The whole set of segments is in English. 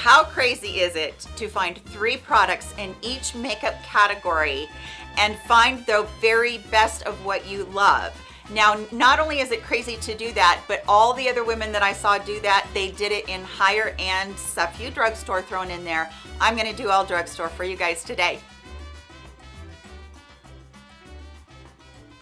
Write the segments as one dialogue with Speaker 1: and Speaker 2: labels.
Speaker 1: How crazy is it to find three products in each makeup category and find the very best of what you love? Now, not only is it crazy to do that, but all the other women that I saw do that, they did it in higher end, a few drugstore thrown in there. I'm gonna do all drugstore for you guys today.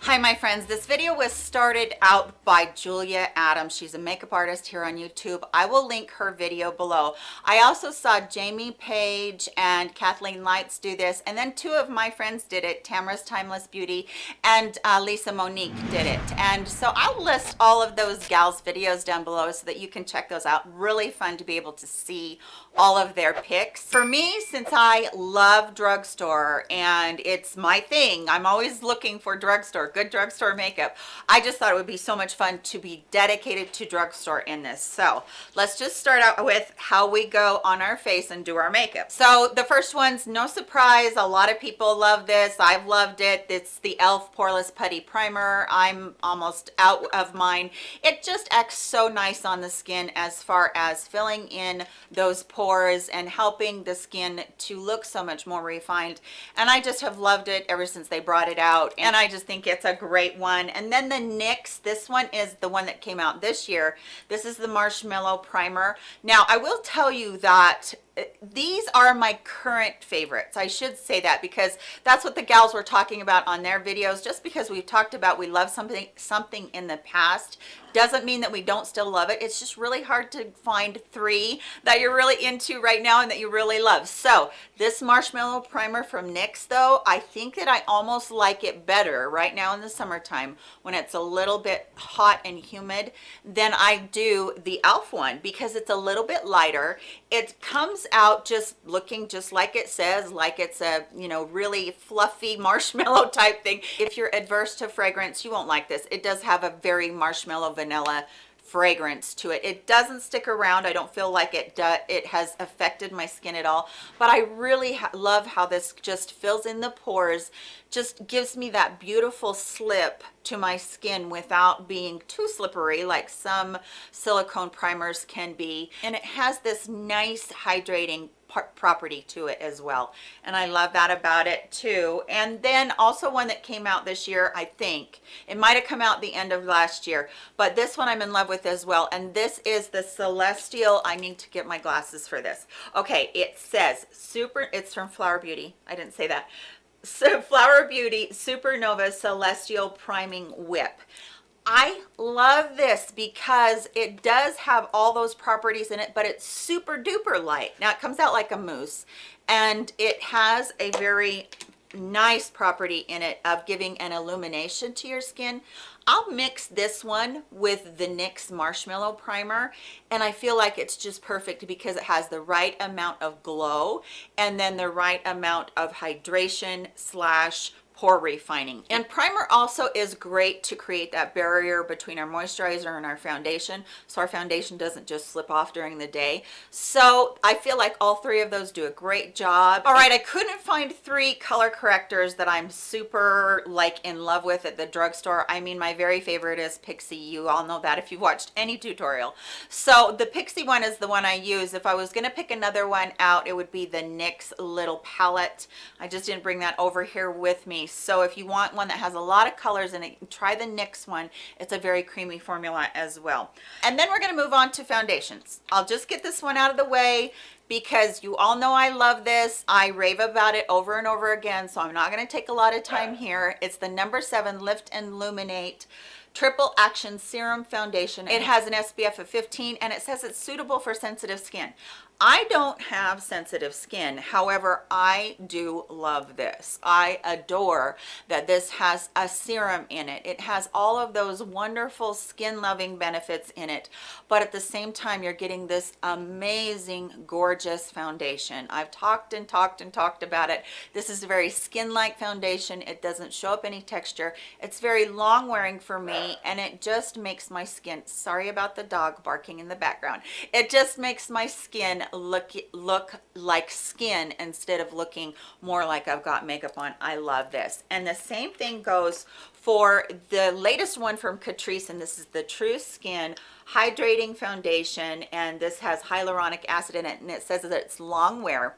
Speaker 1: Hi my friends, this video was started out by Julia Adams. She's a makeup artist here on YouTube. I will link her video below. I also saw Jamie Paige and Kathleen Lights do this and then two of my friends did it, Tamara's Timeless Beauty and uh, Lisa Monique did it. And so I'll list all of those gals videos down below so that you can check those out. Really fun to be able to see all of their picks. For me, since I love drugstore and it's my thing, I'm always looking for drugstore good drugstore makeup. I just thought it would be so much fun to be dedicated to drugstore in this. So let's just start out with how we go on our face and do our makeup. So the first one's no surprise. A lot of people love this. I've loved it. It's the elf poreless putty primer. I'm almost out of mine. It just acts so nice on the skin as far as filling in those pores and helping the skin to look so much more refined. And i just have loved it ever since they brought it out. And i just think it's a great one. And then the nyx this one is the one that came out this year. This is the marshmallow primer. Now i will tell you that these are my current favorites i should say that because that's what the gals were talking about on their videos. Just because we've talked about we love something something in the past doesn't mean that we don't still love it. It's just really hard to find three that you're really into right now and that you really love. So this marshmallow primer from nyx though i think that i almost like it better right now in the summertime when it's a little bit hot and humid than i do the elf one because it's a little bit lighter it comes out just looking just like it says like it's a you know really fluffy marshmallow type thing. If you're adverse to fragrance you won't like this. It does have a very marshmallow vanilla fragrance to it. It doesn't stick around. I don't feel like it it has affected my skin at all. But i really love how this just fills in the pores just gives me that beautiful slip to my skin without being too slippery like some silicone primers can be. And it has this nice hydrating property to it as well. And i love that about it too. And then also one that came out this year i think. It might have come out the end of last year but this one i'm in love with as well. And this is the celestial i need to get my glasses for this. Okay it says super it's from flower beauty. I didn't say that. So flower beauty supernova celestial priming whip I love this because it does have all those properties in it, but it's super duper light. Now it comes out like a mousse and it has a very nice property in it of giving an illumination to your skin. I'll mix this one with the NYX Marshmallow Primer and I feel like it's just perfect because it has the right amount of glow and then the right amount of hydration slash pore refining. And primer also is great to create that barrier between our moisturizer and our foundation so our foundation doesn't just slip off during the day. So i feel like all three of those do a great job. All right i couldn't find three color correctors that i'm super like in love with at the drugstore. I mean my very favorite is pixi you all know that if you've watched any tutorial. So the pixi one is the one i use. If i was going to pick another one out it would be the nyx little palette. I just didn't bring that over here with me so if you want one that has a lot of colors in it try the nyx one it's a very creamy formula as well and then we're going to move on to foundations i'll just get this one out of the way because you all know I love this. I rave about it over and over again, so I'm not going to take a lot of time here. It's the number seven Lift and Illuminate Triple Action Serum Foundation. It has an SPF of 15 and it says it's suitable for sensitive skin. I don't have sensitive skin. However, I do love this. I adore that this has a serum in it. It has all of those wonderful skin loving benefits in it. But at the same time, you're getting this amazing, gorgeous foundation. I've talked and talked and talked about it. This is a very skin-like foundation. It doesn't show up any texture. It's very long wearing for me and it just makes my skin sorry about the dog barking in the background it just makes my skin look look like skin instead of looking more like I've got makeup on. I love this. And the same thing goes for the latest one from Catrice and this is the True Skin hydrating foundation and this has hyaluronic acid in it and it says that it's long wear.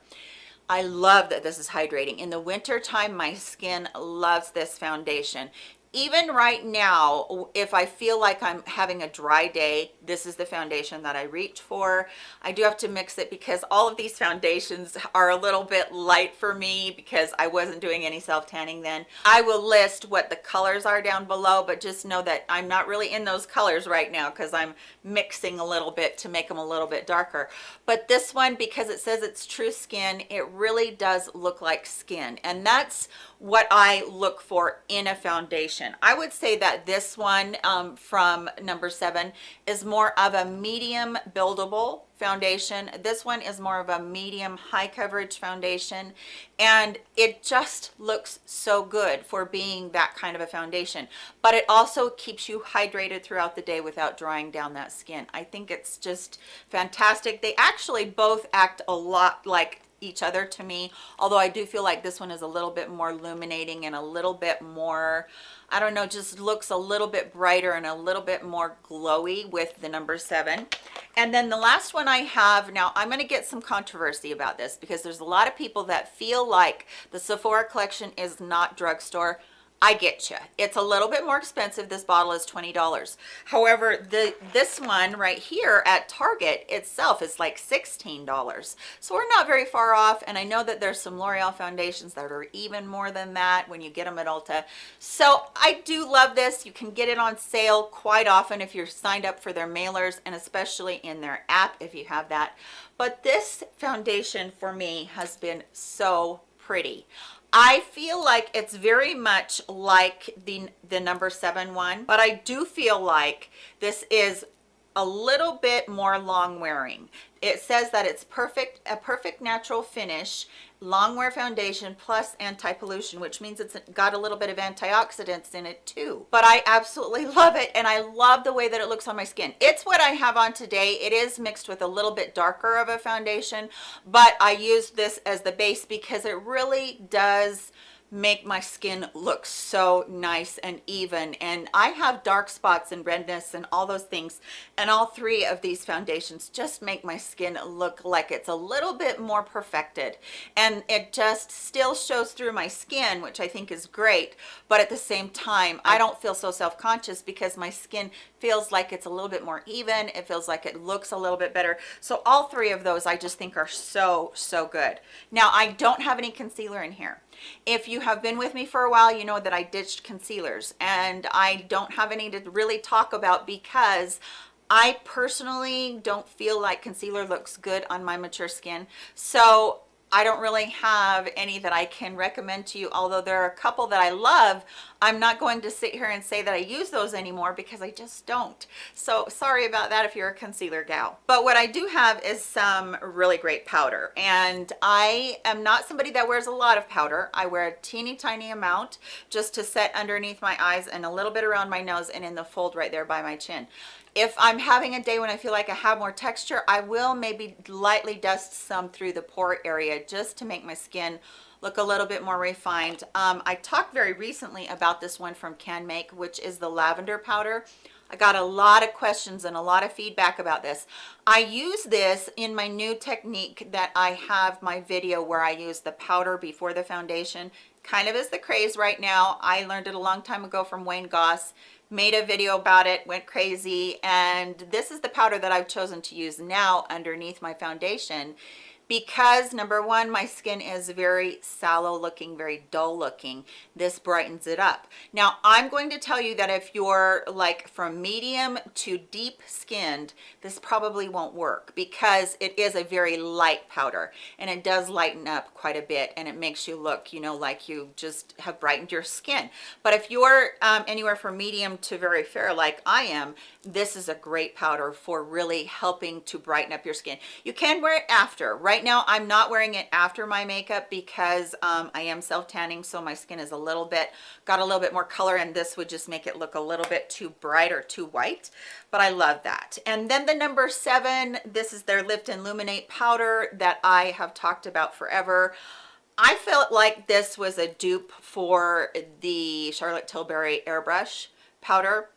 Speaker 1: I love that this is hydrating. In the winter time, my skin loves this foundation even right now if i feel like i'm having a dry day this is the foundation that i reach for. I do have to mix it because all of these foundations are a little bit light for me because i wasn't doing any self tanning then. I will list what the colors are down below but just know that i'm not really in those colors right now because i'm mixing a little bit to make them a little bit darker. But this one because it says it's true skin it really does look like skin and that's what i look for in a foundation i would say that this one um, from number seven is more of a medium buildable foundation. This one is more of a medium high coverage foundation and it just looks so good for being that kind of a foundation. But it also keeps you hydrated throughout the day without drying down that skin. I think it's just fantastic. They actually both act a lot like each other to me. Although i do feel like this one is a little bit more illuminating and a little bit more i don't know just looks a little bit brighter and a little bit more glowy with the number seven. And then the last one i have now i'm going to get some controversy about this because there's a lot of people that feel like the sephora collection is not drugstore I get you. It's a little bit more expensive. This bottle is $20. However, the this one right here at Target itself is like $16. So we're not very far off. And I know that there's some L'Oreal foundations that are even more than that when you get them at Ulta. So I do love this. You can get it on sale quite often if you're signed up for their mailers and especially in their app if you have that. But this foundation for me has been so pretty. I feel like it's very much like the, the number seven one, but I do feel like this is a little bit more long wearing. It says that it's perfect, a perfect natural finish long wear foundation plus anti-pollution which means it's got a little bit of antioxidants in it too. But i absolutely love it and i love the way that it looks on my skin. It's what i have on today. It is mixed with a little bit darker of a foundation but i use this as the base because it really does make my skin look so nice and even. And i have dark spots and redness and all those things. And all three of these foundations just make my skin look like it's a little bit more perfected. And it just still shows through my skin which i think is great. But at the same time i don't feel so self-conscious because my skin feels like it's a little bit more even. It feels like it looks a little bit better. So all three of those i just think are so so good. Now i don't have any concealer in here if you have been with me for a while, you know that I ditched concealers and I don't have any to really talk about because I personally don't feel like concealer looks good on my mature skin. So I don't really have any that I can recommend to you, although there are a couple that I love. I'm not going to sit here and say that I use those anymore because I just don't. So sorry about that if you're a concealer gal. But what I do have is some really great powder. And I am not somebody that wears a lot of powder. I wear a teeny tiny amount just to set underneath my eyes and a little bit around my nose and in the fold right there by my chin if I'm having a day when I feel like I have more texture, I will maybe lightly dust some through the pore area just to make my skin look a little bit more refined. Um, I talked very recently about this one from CanMake, which is the lavender powder. I got a lot of questions and a lot of feedback about this. I use this in my new technique that I have my video where I use the powder before the foundation. Kind of is the craze right now. I learned it a long time ago from Wayne Goss made a video about it went crazy and this is the powder that i've chosen to use now underneath my foundation because number one my skin is very sallow looking very dull looking this brightens it up. Now i'm going to tell you that if you're like from medium to deep skinned this probably won't work because it is a very light powder and it does lighten up quite a bit and it makes you look you know like you just have brightened your skin. But if you're um, anywhere from medium to very fair like i am this is a great powder for really helping to brighten up your skin. You can wear it after right right now i'm not wearing it after my makeup because um, i am self tanning so my skin is a little bit got a little bit more color and this would just make it look a little bit too bright or too white but i love that. And then the number seven this is their lift and illuminate powder that i have talked about forever. I felt like this was a dupe for the Charlotte Tilbury airbrush powder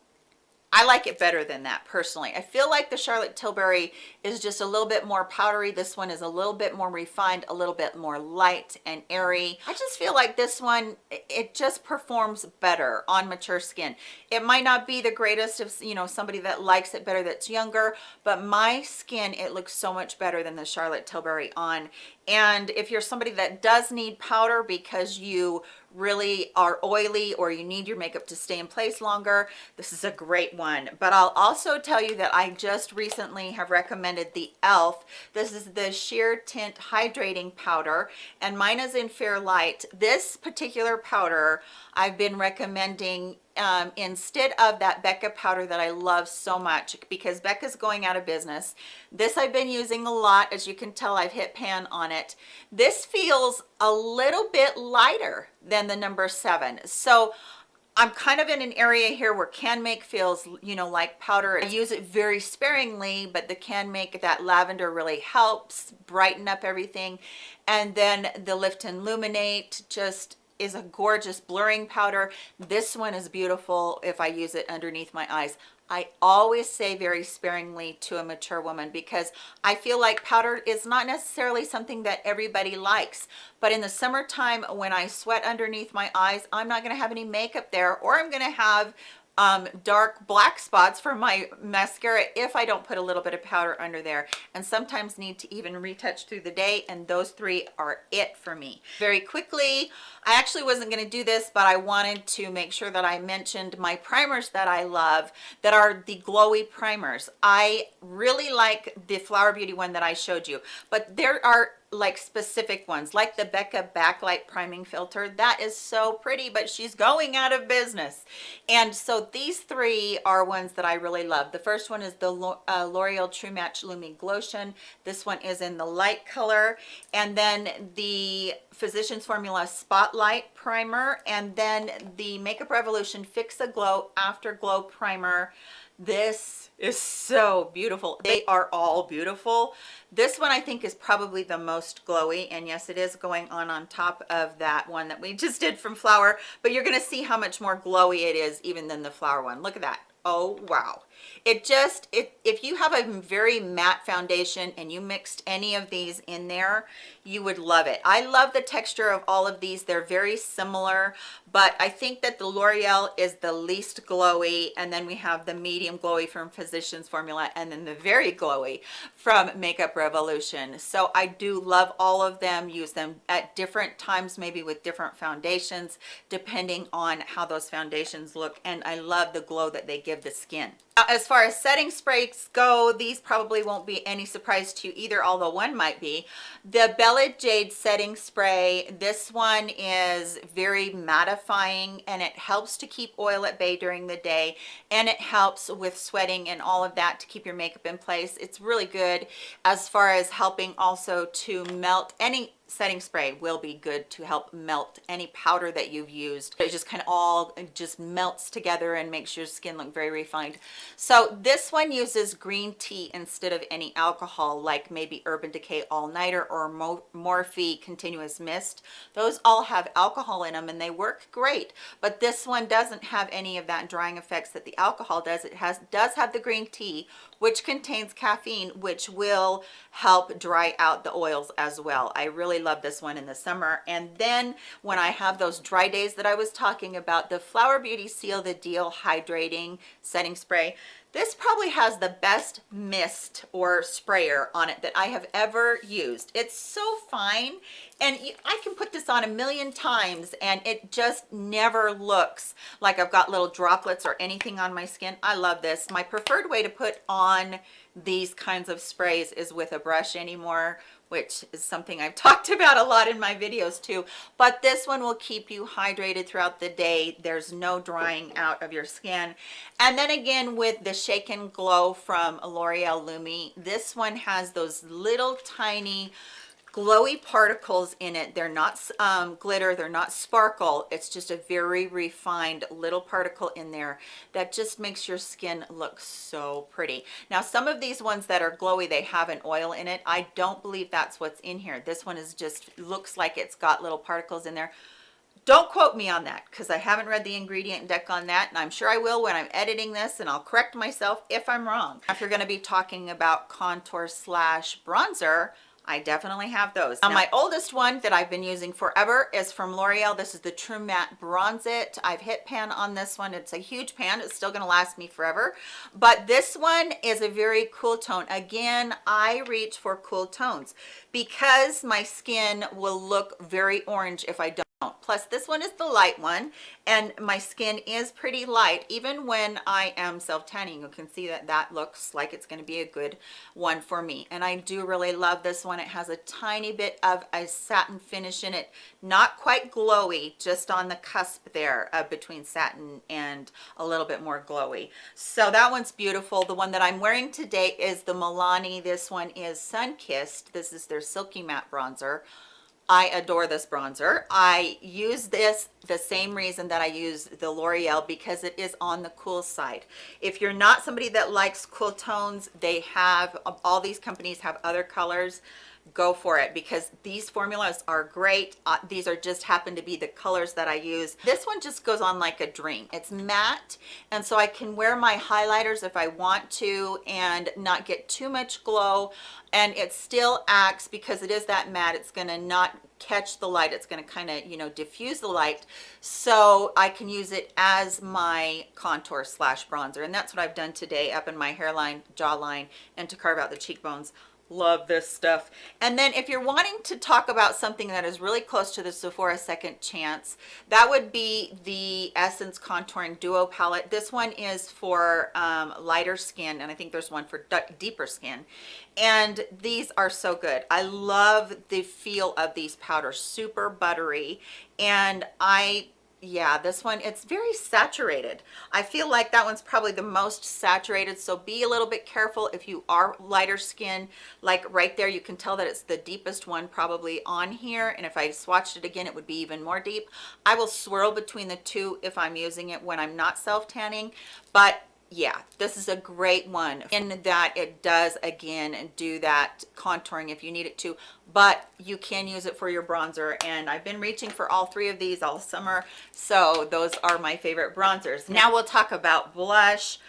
Speaker 1: I like it better than that personally. I feel like the Charlotte Tilbury is just a little bit more powdery. This one is a little bit more refined, a little bit more light and airy. I just feel like this one, it just performs better on mature skin. It might not be the greatest of, you know, somebody that likes it better that's younger, but my skin, it looks so much better than the Charlotte Tilbury on. And if you're somebody that does need powder because you really are oily or you need your makeup to stay in place longer this is a great one. But i'll also tell you that i just recently have recommended the elf this is the sheer tint hydrating powder and mine is in fair light this particular powder i've been recommending um, instead of that Becca powder that I love so much because Becca's going out of business. This I've been using a lot. As you can tell, I've hit pan on it. This feels a little bit lighter than the number seven. So I'm kind of in an area here where CanMake feels, you know, like powder. I use it very sparingly, but the CanMake that lavender really helps brighten up everything. And then the Lift and Illuminate just is a gorgeous blurring powder. This one is beautiful if I use it underneath my eyes. I always say very sparingly to a mature woman because I feel like powder is not necessarily something that everybody likes. But in the summertime when I sweat underneath my eyes, I'm not going to have any makeup there or I'm going to have um, dark black spots for my mascara if I don't put a little bit of powder under there and sometimes need to even retouch through the day and those three are it for me. Very quickly, I actually wasn't going to do this but I wanted to make sure that I mentioned my primers that I love that are the glowy primers. I really like the Flower Beauty one that I showed you but there are like specific ones like the Becca backlight priming filter. That is so pretty but she's going out of business. And so these three are ones that I really love. The first one is the uh, L'Oreal True Match Lumi Glotion. This one is in the light color. And then the Physicians Formula Spotlight Primer. And then the Makeup Revolution Fix a Glow Afterglow Primer this is so beautiful. They are all beautiful. This one i think is probably the most glowy and yes it is going on on top of that one that we just did from flower but you're going to see how much more glowy it is even than the flower one. Look at that. Oh wow it just if you have a very matte foundation and you mixed any of these in there you would love it. I love the texture of all of these. They're very similar but i think that the l'oreal is the least glowy and then we have the medium glowy from physicians formula and then the very glowy from makeup revolution. So i do love all of them. Use them at different times maybe with different foundations depending on how those foundations look and i love the glow that they give the skin Uh, as far as setting sprays go these probably won't be any surprise to you either although one might be. The bella jade setting spray this one is very mattifying and it helps to keep oil at bay during the day and it helps with sweating and all of that to keep your makeup in place. It's really good as far as helping also to melt any setting spray will be good to help melt any powder that you've used. It just kind of all just melts together and makes your skin look very refined. So this one uses green tea instead of any alcohol like maybe urban decay all-nighter or morphe continuous mist. Those all have alcohol in them and they work great but this one doesn't have any of that drying effects that the alcohol does. It has does have the green tea which contains caffeine which will help dry out the oils as well. I really love this one in the summer. And then when i have those dry days that i was talking about the flower beauty seal the deal hydrating setting spray this probably has the best mist or sprayer on it that I have ever used. It's so fine and I can put this on a million times and it just never looks like I've got little droplets or anything on my skin. I love this. My preferred way to put on these kinds of sprays is with a brush anymore which is something I've talked about a lot in my videos too. But this one will keep you hydrated throughout the day. There's no drying out of your skin. And then again with the Shake and Glow from L'Oreal Lumi, this one has those little tiny glowy particles in it. They're not um, glitter they're not sparkle. It's just a very refined little particle in there that just makes your skin look so pretty. Now some of these ones that are glowy they have an oil in it. I don't believe that's what's in here. This one is just looks like it's got little particles in there. Don't quote me on that because I haven't read the ingredient deck on that and I'm sure I will when I'm editing this and I'll correct myself if I'm wrong. If you're going to be talking about contour slash bronzer, I definitely have those. Now, my oldest one that I've been using forever is from L'Oreal. This is the True Matte Bronze It. I've hit pan on this one. It's a huge pan. It's still going to last me forever. But this one is a very cool tone. Again, I reach for cool tones because my skin will look very orange if I don't plus this one is the light one and my skin is pretty light. Even when i am self tanning you can see that that looks like it's going to be a good one for me. And i do really love this one. It has a tiny bit of a satin finish in it. Not quite glowy just on the cusp there uh, between satin and a little bit more glowy. So that one's beautiful. The one that i'm wearing today is the milani. This one is sun kissed. This is their silky matte bronzer I adore this bronzer. I use this the same reason that I use the L'Oreal because it is on the cool side. If you're not somebody that likes cool tones, they have, all these companies have other colors go for it because these formulas are great. Uh, these are just happen to be the colors that i use. This one just goes on like a dream. It's matte and so i can wear my highlighters if i want to and not get too much glow and it still acts because it is that matte. It's going to not catch the light. It's going to kind of you know diffuse the light. So i can use it as my contour slash bronzer and that's what i've done today up in my hairline jawline and to carve out the cheekbones love this stuff. And then if you're wanting to talk about something that is really close to the Sephora second chance that would be the essence contouring duo palette. This one is for um, lighter skin and i think there's one for deeper skin. And these are so good. I love the feel of these. Powders super buttery. And i yeah this one it's very saturated. I feel like that one's probably the most saturated so be a little bit careful if you are lighter skin. Like right there you can tell that it's the deepest one probably on here and if i swatched it again it would be even more deep. I will swirl between the two if i'm using it when i'm not self tanning but yeah this is a great one in that it does again do that contouring if you need it to but you can use it for your bronzer and i've been reaching for all three of these all summer so those are my favorite bronzers. Now we'll talk about blush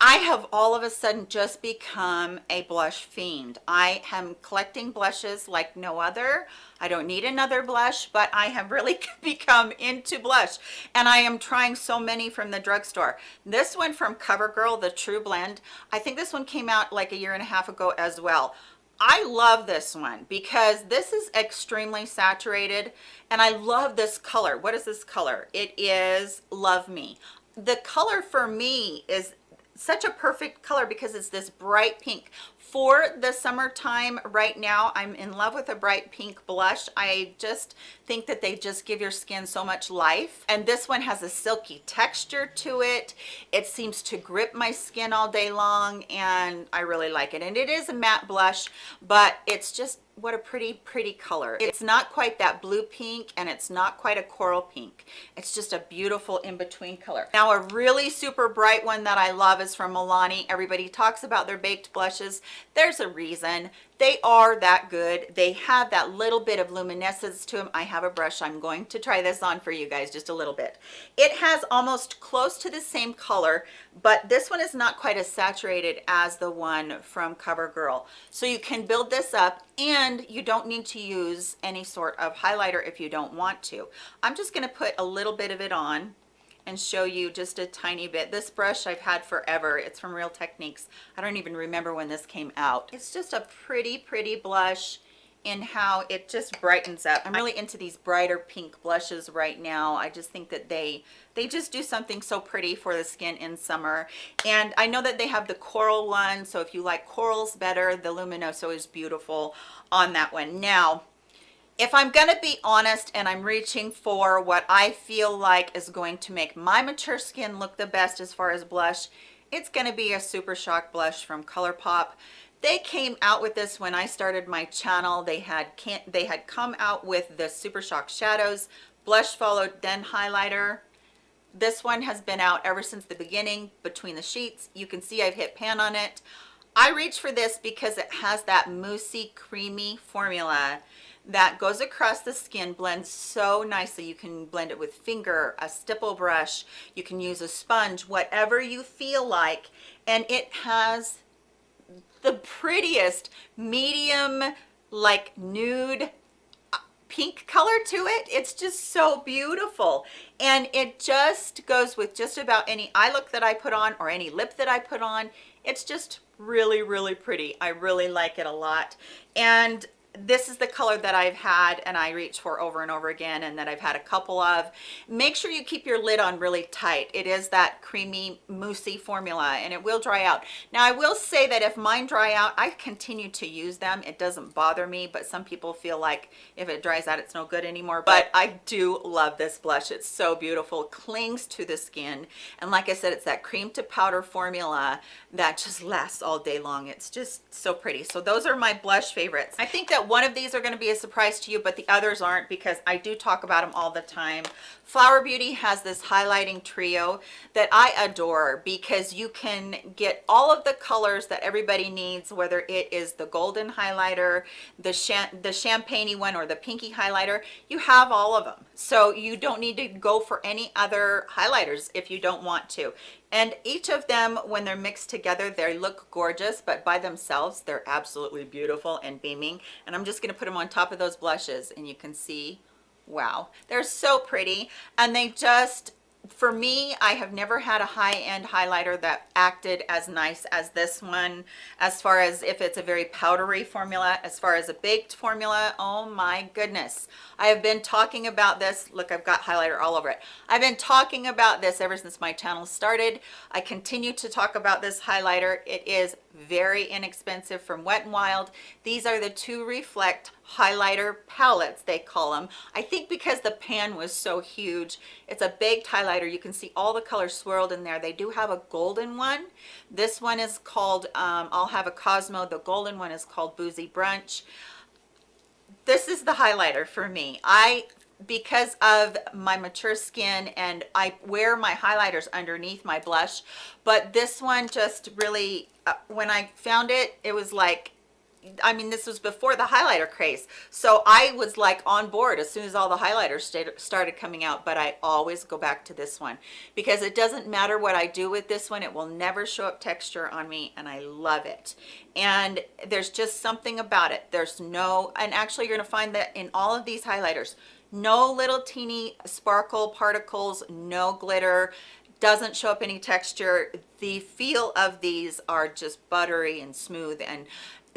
Speaker 1: I have all of a sudden just become a blush fiend. I am collecting blushes like no other. I don't need another blush, but I have really become into blush and I am trying so many from the drugstore. This one from CoverGirl, the True Blend, I think this one came out like a year and a half ago as well. I love this one because this is extremely saturated and I love this color. What is this color? It is Love Me. The color for me is such a perfect color because it's this bright pink. For the summertime right now i'm in love with a bright pink blush. I just think that they just give your skin so much life. And this one has a silky texture to it. It seems to grip my skin all day long and i really like it. And it is a matte blush but it's just what a pretty pretty color. It's not quite that blue pink and it's not quite a coral pink. It's just a beautiful in-between color. Now a really super bright one that i love is from milani. Everybody talks about their baked blushes. There's a reason they are that good. They have that little bit of luminescence to them i have a brush. I'm going to try this on for you guys just a little bit. It has almost close to the same color but this one is not quite as saturated as the one from covergirl. So you can build this up and you don't need to use any sort of highlighter if you don't want to. I'm just going to put a little bit of it on and show you just a tiny bit. This brush I've had forever. It's from Real Techniques. I don't even remember when this came out. It's just a pretty, pretty blush in how it just brightens up. I'm really into these brighter pink blushes right now. I just think that they they just do something so pretty for the skin in summer. And I know that they have the coral one, so if you like corals better, the Luminoso is beautiful on that one. Now, if I'm going to be honest and I'm reaching for what I feel like is going to make my mature skin look the best as far as blush, it's going to be a Super Shock blush from ColourPop. they came out with this when I started my channel. They had can't they had come out with the Super Shock Shadows, blush followed then highlighter. This one has been out ever since the beginning between the sheets. You can see I've hit pan on it. I reach for this because it has that moussey creamy formula that goes across the skin blends so nicely. You can blend it with finger a stipple brush you can use a sponge whatever you feel like. And it has the prettiest medium like nude uh, pink color to it. It's just so beautiful. And it just goes with just about any eye look that I put on or any lip that I put on. It's just really really pretty. I really like it a lot. And this is the color that I've had and I reach for over and over again and that I've had a couple of. Make sure you keep your lid on really tight. It is that creamy moussey formula and it will dry out. Now I will say that if mine dry out, I continue to use them. It doesn't bother me, but some people feel like if it dries out, it's no good anymore. But I do love this blush. It's so beautiful, clings to the skin. And like I said, it's that cream to powder formula that just lasts all day long. It's just so pretty. So those are my blush favorites. I think that one of these are going to be a surprise to you but the others aren't because i do talk about them all the time. Flower beauty has this highlighting trio that i adore because you can get all of the colors that everybody needs whether it is the golden highlighter the the champagne one or the pinky highlighter you have all of them so you don't need to go for any other highlighters if you don't want to and each of them when they're mixed together they look gorgeous but by themselves they're absolutely beautiful and beaming. And i'm just going to put them on top of those blushes and you can see wow they're so pretty. And they just for me i have never had a high-end highlighter that acted as nice as this one. As far as if it's a very powdery formula as far as a baked formula oh my goodness. I have been talking about this. Look i've got highlighter all over it. I've been talking about this ever since my channel started. I continue to talk about this highlighter. It is very inexpensive from wet and wild. These are the two reflect highlighter palettes they call them i think because the pan was so huge it's a baked highlighter. You can see all the colors swirled in there. They do have a golden one. This one is called um, i'll have a cosmo. The golden one is called boozy brunch. This is the highlighter for me. I because of my mature skin and I wear my highlighters underneath my blush but this one just really uh, when I found it it was like I mean, this was before the highlighter craze. So I was like on board as soon as all the highlighters started coming out, but I always go back to this one because it doesn't matter what I do with this one. It will never show up texture on me and I love it. And there's just something about it. There's no, and actually you're gonna find that in all of these highlighters, no little teeny sparkle particles, no glitter, doesn't show up any texture. The feel of these are just buttery and smooth. And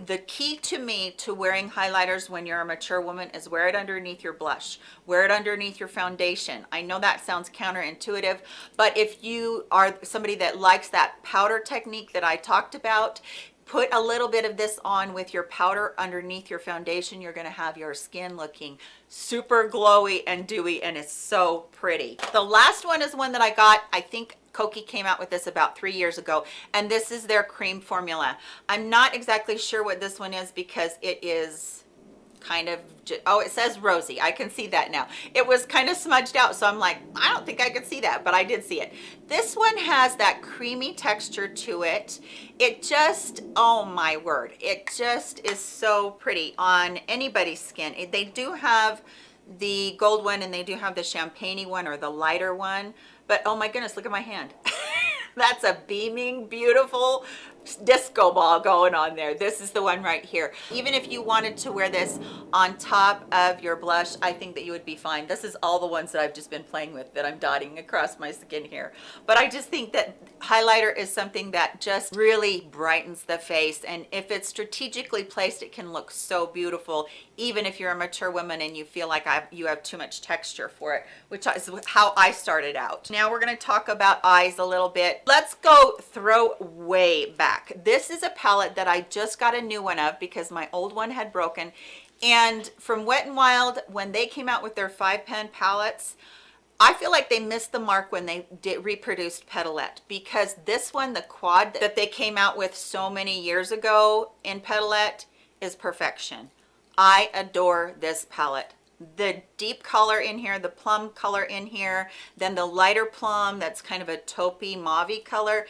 Speaker 1: the key to me to wearing highlighters when you're a mature woman is wear it underneath your blush. Wear it underneath your foundation. I know that sounds counterintuitive but if you are somebody that likes that powder technique that i talked about put a little bit of this on with your powder underneath your foundation you're going to have your skin looking super glowy and dewy and it's so pretty the last one is one that i got i think Kokie came out with this about three years ago, and this is their cream formula. I'm not exactly sure what this one is because it is kind of oh it says rosy. I can see that now. It was kind of smudged out so i'm like i don't think i could see that but i did see it. This one has that creamy texture to it. It just oh my word it just is so pretty on anybody's skin. They do have the gold one and they do have the champagne one or the lighter one but oh my goodness look at my hand. That's a beaming beautiful disco ball going on there. This is the one right here. Even if you wanted to wear this on top of your blush i think that you would be fine. This is all the ones that i've just been playing with that i'm dotting across my skin here. But i just think that highlighter is something that just really brightens the face. And if it's strategically placed it can look so beautiful even if you're a mature woman and you feel like I've, you have too much texture for it which is how i started out. Now we're going to talk about eyes a little bit. Let's go throw way back back. This is a palette that i just got a new one of because my old one had broken. And from wet and wild when they came out with their five pan palettes I feel like they missed the mark when they did reproduced Petalette because this one, the quad that they came out with so many years ago in Petalette is perfection. I adore this palette the deep color in here the plum color in here then the lighter plum that's kind of a taupey mauve color.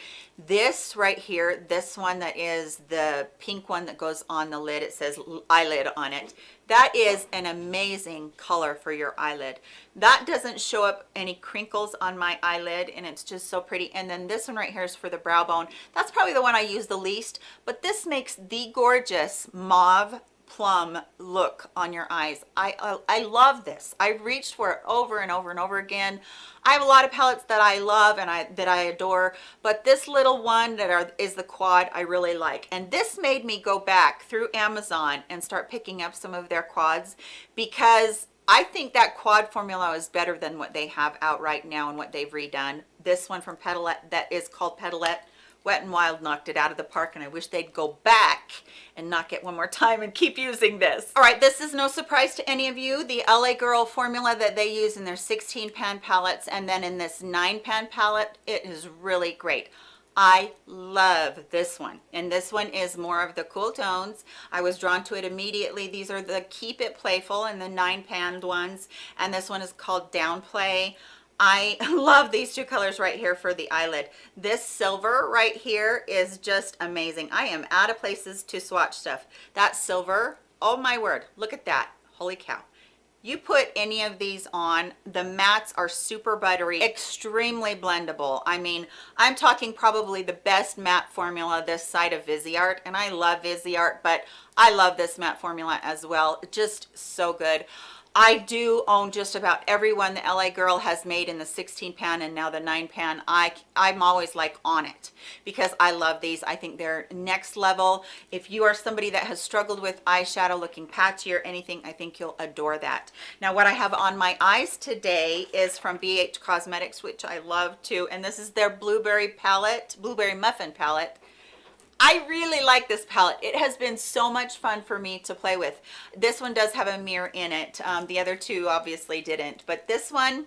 Speaker 1: This right here this one that is the pink one that goes on the lid it says eyelid on it. That is an amazing color for your eyelid. That doesn't show up any crinkles on my eyelid and it's just so pretty. And then this one right here is for the brow bone. That's probably the one i use the least but this makes the gorgeous mauve plum look on your eyes. I, I i love this. I reached for it over and over and over again. I have a lot of palettes that i love and i that i adore but this little one that are is the quad i really like. And this made me go back through amazon and start picking up some of their quads because I think that quad formula is better than what they have out right now and what they've redone. This one from Petalette that is called Petalette Wet n Wild knocked it out of the park and I wish they'd go back and knock it one more time and keep using this. All right, this is no surprise to any of you. The LA Girl formula that they use in their 16 pan palettes and then in this nine pan palette, it is really great. I love this one. And this one is more of the cool tones. I was drawn to it immediately. These are the Keep It Playful and the nine panned ones. And this one is called Downplay. I love these two colors right here for the eyelid. This silver right here is just amazing. I am out of places to swatch stuff. That silver, oh my word, look at that. Holy cow. You put any of these on, the mattes are super buttery, extremely blendable. I mean, I'm talking probably the best matte formula this side of Viseart, and I love Viseart, but I love this matte formula as well. Just so good. I do own just about every one the LA Girl has made in the 16 pan and now the 9 pan. I, I'm always like on it because I love these. I think they're next level. If you are somebody that has struggled with eyeshadow looking patchy or anything, I think you'll adore that. Now what I have on my eyes today is from BH Cosmetics, which I love too. And this is their Blueberry palette, Blueberry Muffin palette. I really like this palette. It has been so much fun for me to play with. This one does have a mirror in it. Um, the other two obviously didn't, but this one,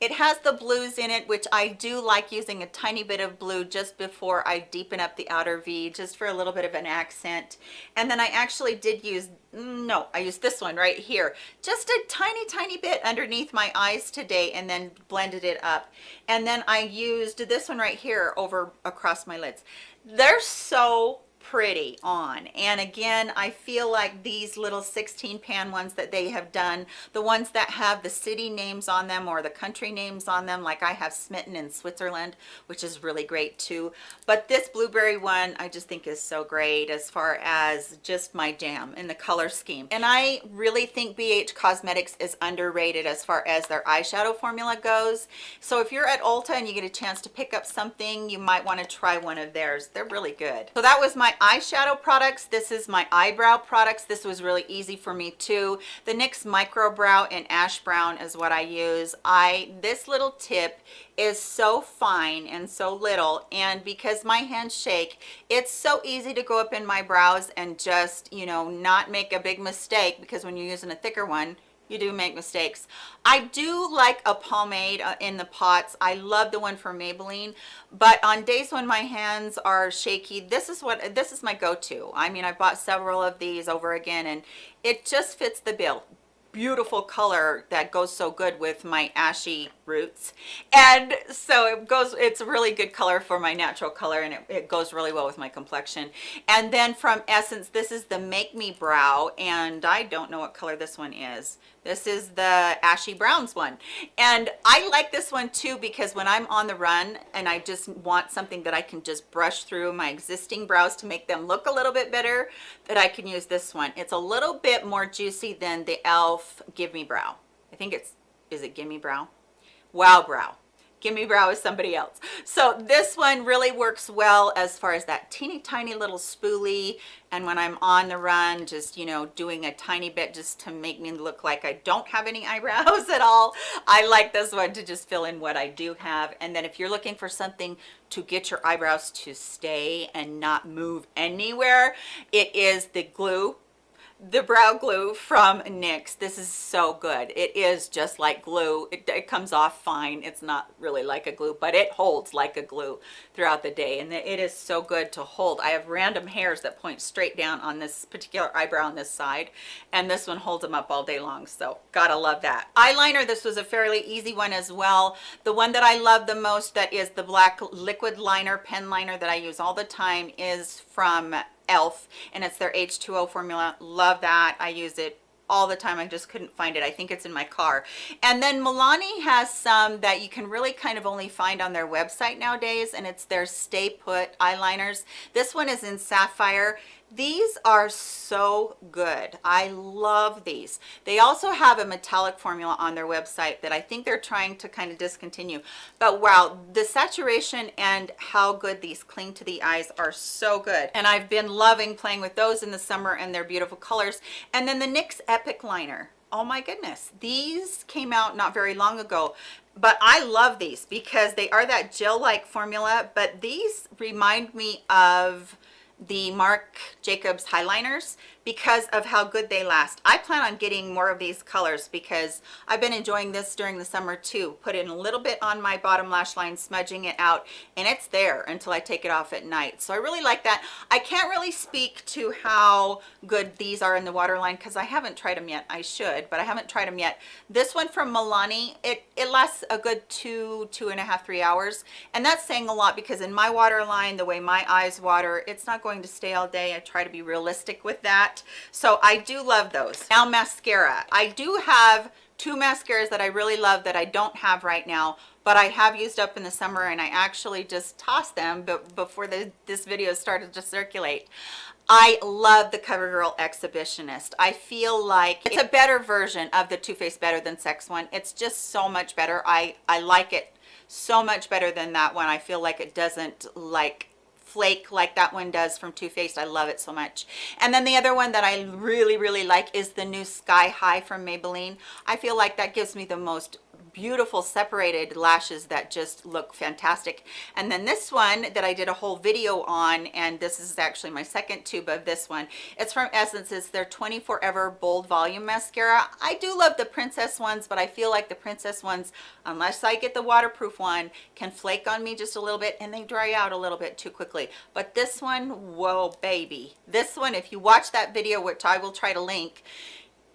Speaker 1: it has the blues in it, which I do like using a tiny bit of blue just before I deepen up the outer V, just for a little bit of an accent. And then I actually did use, no, I used this one right here, just a tiny, tiny bit underneath my eyes today and then blended it up. And then I used this one right here over across my lids they're so pretty on. And again i feel like these little 16 pan ones that they have done the ones that have the city names on them or the country names on them like i have smitten in switzerland which is really great too. But this blueberry one i just think is so great as far as just my jam in the color scheme. And i really think bh cosmetics is underrated as far as their eyeshadow formula goes. So if you're at ulta and you get a chance to pick up something you might want to try one of theirs. They're really good. So that was my eyeshadow products. This is my eyebrow products. This was really easy for me too. The nyx micro brow in ash brown is what i use. I this little tip is so fine and so little and because my hands shake it's so easy to go up in my brows and just you know not make a big mistake because when you're using a thicker one you do make mistakes. I do like a pomade uh, in the pots. I love the one from maybelline but on days when my hands are shaky this is what this is my go-to. I mean i bought several of these over again and it just fits the bill. Beautiful color that goes so good with my ashy roots. And so it goes it's a really good color for my natural color and it, it, goes really well with my complexion. And then from essence this is the make me brow and i don't know what color this one is. This is the ashy browns one. And i like this one too because when i'm on the run and i just want something that i can just brush through my existing brows to make them look a little bit better that i can use this one. It's a little bit more juicy than the elf give me brow. I think it's is it gimme brow wow brow. Gimme brow is somebody else. So this one really works well as far as that teeny tiny little spoolie and when i'm on the run just you know doing a tiny bit just to make me look like i don't have any eyebrows at all. I like this one to just fill in what i do have. And then if you're looking for something to get your eyebrows to stay and not move anywhere it is the glue the brow glue from NYX. This is so good. It is just like glue. It, it, comes off fine. It's not really like a glue, but it holds like a glue throughout the day. And it is so good to hold. I have random hairs that point straight down on this particular eyebrow on this side. And this one holds them up all day long. So gotta love that. Eyeliner, this was a fairly easy one as well. The one that I love the most that is the black liquid liner, pen liner that I use all the time is from elf and it's their h2o formula. Love that. I use it all the time i just couldn't find it. I think it's in my car. And then milani has some that you can really kind of only find on their website nowadays and it's their stay put eyeliners. This one is in sapphire. These are so good. I love these. They also have a metallic formula on their website that i think they're trying to kind of discontinue. But wow the saturation and how good these cling to the eyes are so good. And i've been loving playing with those in the summer and their beautiful colors. And then the nyx epic liner. Oh my goodness. These came out not very long ago but I love these because they are that gel-like formula but these remind me of the Marc Jacobs highliners because of how good they last. I plan on getting more of these colors because I've been enjoying this during the summer too. Put in a little bit on my bottom lash line, smudging it out, and it's there until I take it off at night. So I really like that. I can't really speak to how good these are in the waterline because I haven't tried them yet. I should, but I haven't tried them yet. This one from Milani, it, it lasts a good two, two and a half, three hours. And that's saying a lot because in my waterline, the way my eyes water, it's not going to stay all day. I try to be realistic with that so i do love those now mascara i do have two mascaras that i really love that i don't have right now but i have used up in the summer and i actually just tossed them but before the, this video started to circulate I love the CoverGirl Exhibitionist. I feel like it's a better version of the Too Faced Better Than Sex one. It's just so much better. I, I like it so much better than that one. I feel like it doesn't like flake like that one does from Too Faced. I love it so much. And then the other one that I really, really like is the new Sky High from Maybelline. I feel like that gives me the most beautiful separated lashes that just look fantastic. And then this one that i did a whole video on and this is actually my second tube of this one. It's from essence. It's their 24 ever bold volume mascara. I do love the princess ones but i feel like the princess ones unless i get the waterproof one can flake on me just a little bit and they dry out a little bit too quickly. But this one whoa baby. This one if you watch that video which i will try to link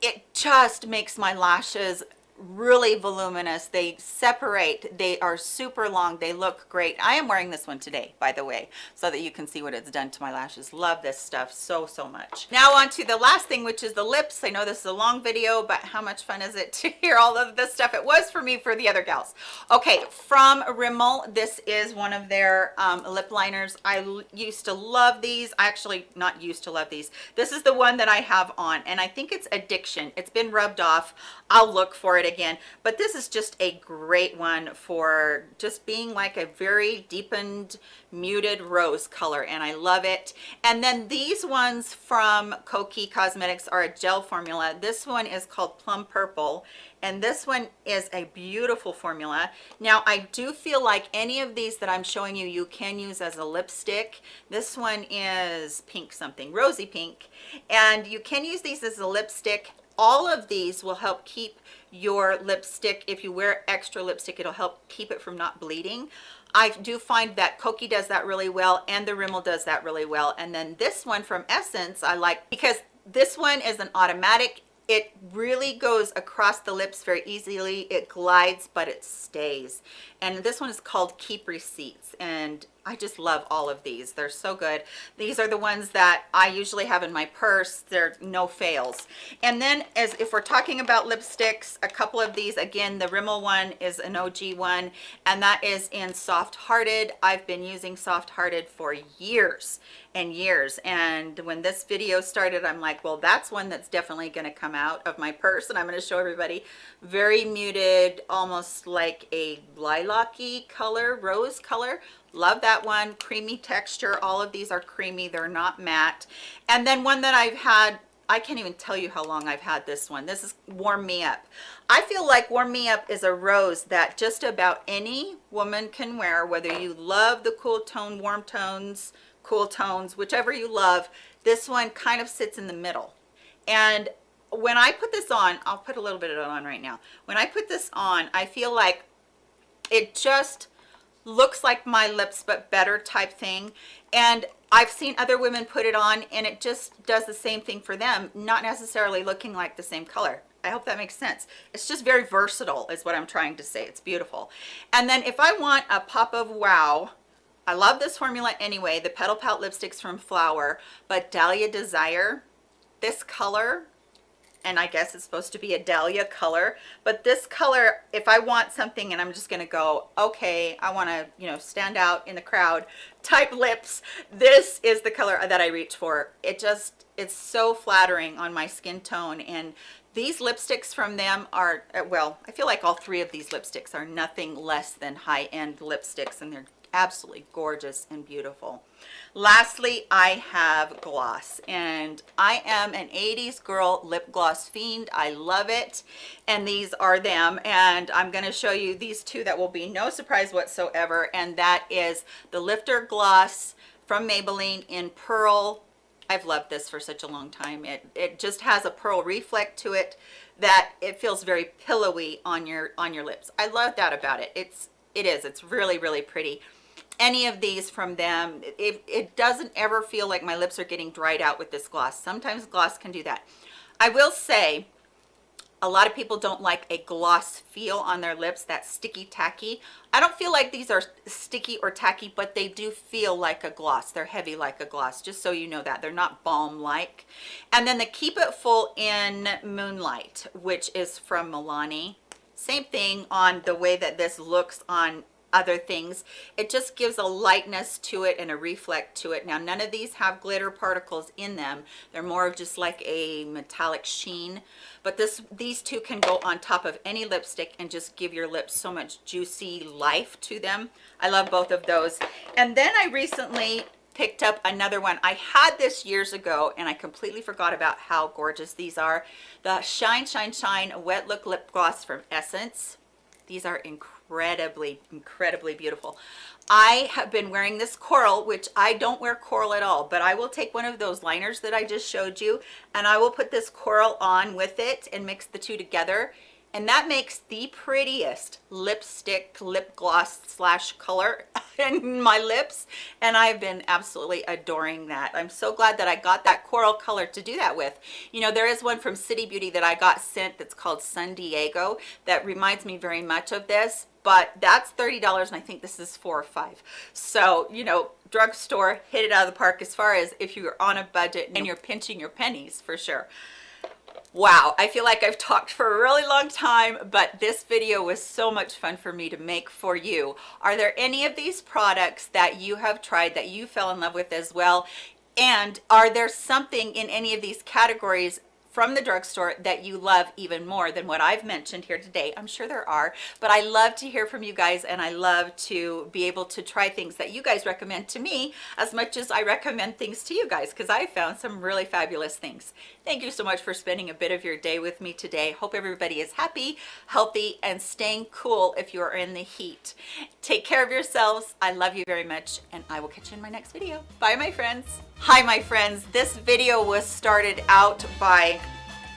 Speaker 1: it just makes my lashes really voluminous. They separate. They are super long. They look great. I am wearing this one today by the way so that you can see what it's done to my lashes. Love this stuff so so much. Now on to the last thing which is the lips. I know this is a long video but how much fun is it to hear all of this stuff? It was for me for the other gals. Okay from rimmel this is one of their um, lip liners. I used to love these. I actually not used to love these. This is the one that i have on and i think it's addiction. It's been rubbed off. I'll look for it again. But this is just a great one for just being like a very deepened muted rose color and I love it. And then these ones from Kokie Cosmetics are a gel formula. This one is called plum purple and this one is a beautiful formula. Now i do feel like any of these that i'm showing you you can use as a lipstick. This one is pink something rosy pink and you can use these as a lipstick. All of these will help keep your lipstick if you wear extra lipstick it'll help keep it from not bleeding. I do find that Kokie does that really well and the Rimmel does that really well. And then this one from Essence I like because this one is an automatic. It really goes across the lips very easily. It glides but it stays. And this one is called keep receipts. And I just love all of these. They're so good. These are the ones that I usually have in my purse. They're no fails. And then as if we're talking about lipsticks, a couple of these, again, the Rimmel one is an OG one, and that is in Soft Hearted. I've been using Soft Hearted for years and years. And when this video started, I'm like, well, that's one that's definitely going to come out of my purse. And I'm going to show everybody very muted, almost like a lilac-y color, rose color love that one creamy texture all of these are creamy they're not matte and then one that i've had I can't even tell you how long I've had this one. This is Warm Me Up. I feel like Warm Me Up is a rose that just about any woman can wear, whether you love the cool tone, warm tones, cool tones, whichever you love. This one kind of sits in the middle And when I put this on, I'll put a little bit of it on right now. When I put this on, I feel like it just looks like my lips but better type thing. And I've seen other women put it on and it just does the same thing for them not necessarily looking like the same color. I hope that makes sense. It's just very versatile is what I'm trying to say. It's beautiful. And then if I want a pop of wow I love this formula anyway the petal pout lipsticks from flower but Dahlia Desire this color and I guess it's supposed to be a dahlia color but this color if I want something and I'm just gonna go okay I want to you know stand out in the crowd type lips this is the color that I reach for. It just it's so flattering on my skin tone and these lipsticks from them are uh, well I feel like all three of these lipsticks are nothing less than high-end lipsticks and they're absolutely gorgeous and beautiful lastly i have gloss and i am an 80s girl lip gloss fiend. I love it and these are them and i'm going to show you these two that will be no surprise whatsoever and that is the lifter gloss from maybelline in pearl. I've loved this for such a long time. It it just has a pearl reflect to it that it feels very pillowy on your on your lips. I love that about it. It's it is. It's really really pretty any of these from them it, it doesn't ever feel like my lips are getting dried out with this gloss. Sometimes gloss can do that. I will say a lot of people don't like a gloss feel on their lips that sticky tacky. I don't feel like these are sticky or tacky but they do feel like a gloss. They're heavy like a gloss just so you know that. They're not balm like and then the keep it full in moonlight which is from milani. Same thing on the way that this looks on other things. It just gives a lightness to it and a reflect to it. Now none of these have glitter particles in them. They're more of just like a metallic sheen. But this these two can go on top of any lipstick and just give your lips so much juicy life to them. I love both of those. And then i recently picked up another one. I had this years ago and i completely forgot about how gorgeous these are. The shine shine shine wet look lip gloss from essence. These are incredible incredibly incredibly beautiful. I have been wearing this coral which i don't wear coral at all but i will take one of those liners that i just showed you and i will put this coral on with it and mix the two together and that makes the prettiest lipstick lip gloss slash color in my lips. And I've been absolutely adoring that. I'm so glad that I got that coral color to do that with. You know there is one from City Beauty that I got sent that's called Sun Diego that reminds me very much of this. But that's $30 and I think this is four or five. So, you know, drugstore, hit it out of the park as far as if you're on a budget and you're pinching your pennies for sure. Wow, I feel like I've talked for a really long time, but this video was so much fun for me to make for you. Are there any of these products that you have tried that you fell in love with as well? And are there something in any of these categories from the drugstore that you love even more than what I've mentioned here today. I'm sure there are, but I love to hear from you guys and I love to be able to try things that you guys recommend to me as much as I recommend things to you guys because I found some really fabulous things. Thank you so much for spending a bit of your day with me today. Hope everybody is happy, healthy, and staying cool if you are in the heat. Take care of yourselves. I love you very much and I will catch you in my next video. Bye my friends. Hi my friends. This video was started out by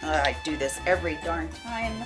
Speaker 1: uh, I do this every darn time.